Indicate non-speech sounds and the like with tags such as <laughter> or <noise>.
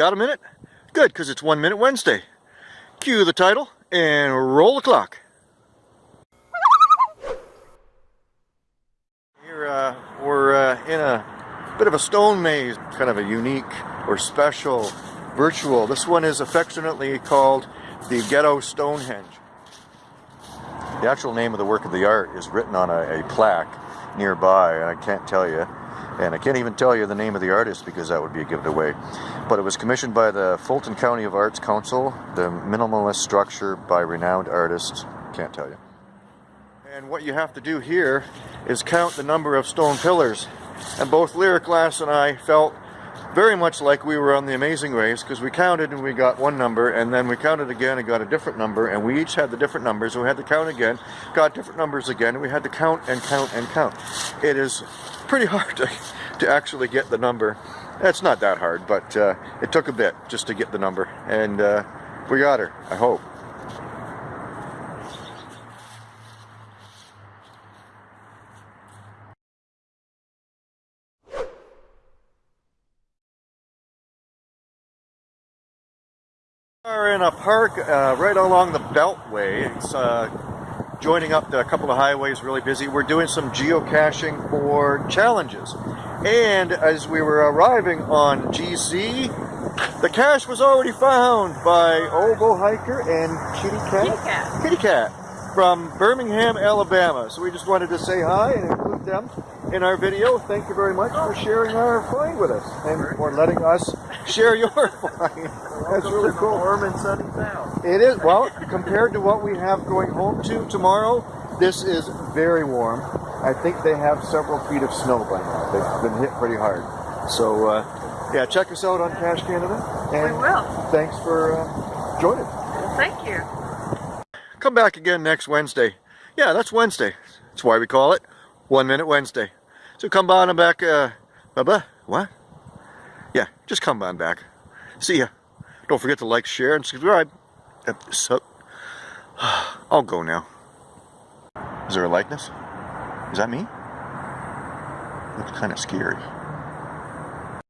got a minute? Good, because it's One Minute Wednesday. Cue the title and roll the clock. Here uh, we're uh, in a bit of a stone maze, kind of a unique or special virtual. This one is affectionately called the Ghetto Stonehenge. The actual name of the work of the art is written on a, a plaque nearby, and I can't tell you. And I can't even tell you the name of the artist because that would be a giveaway. But it was commissioned by the Fulton County of Arts Council, the minimalist structure by renowned artists. Can't tell you. And what you have to do here is count the number of stone pillars. And both Lyric Glass and I felt very much like we were on the Amazing Race because we counted and we got one number and then we counted again and got a different number and we each had the different numbers and we had to count again, got different numbers again and we had to count and count and count. It is pretty hard to, to actually get the number. It's not that hard, but uh, it took a bit just to get the number and uh, we got her, I hope. Are in a park uh, right along the Beltway. It's uh, joining up to a couple of highways, really busy. We're doing some geocaching for challenges. And as we were arriving on GZ, the cache was already found by Obo Hiker and Kitty Cat. Kitty Cat. Kitty Cat from Birmingham, Alabama. So we just wanted to say hi and include them in our video. Thank you very much for sharing our find with us and for letting us share your <laughs> find. That's really cool. Warm and sunny town. It is, well, compared to what we have going home to tomorrow, this is very warm. I think they have several feet of snow by now. They've been hit pretty hard. So, uh, yeah, check us out on Cache Canada. And We will. Thanks for uh, joining. Thank you. Come back again next Wednesday. Yeah, that's Wednesday. That's why we call it One Minute Wednesday. So come by on back. Uh, blah, blah. What? Yeah, just come on back. See ya. Don't forget to like, share, and subscribe. So, <sighs> I'll go now. Is there a likeness? Is that me? Looks kind of scary.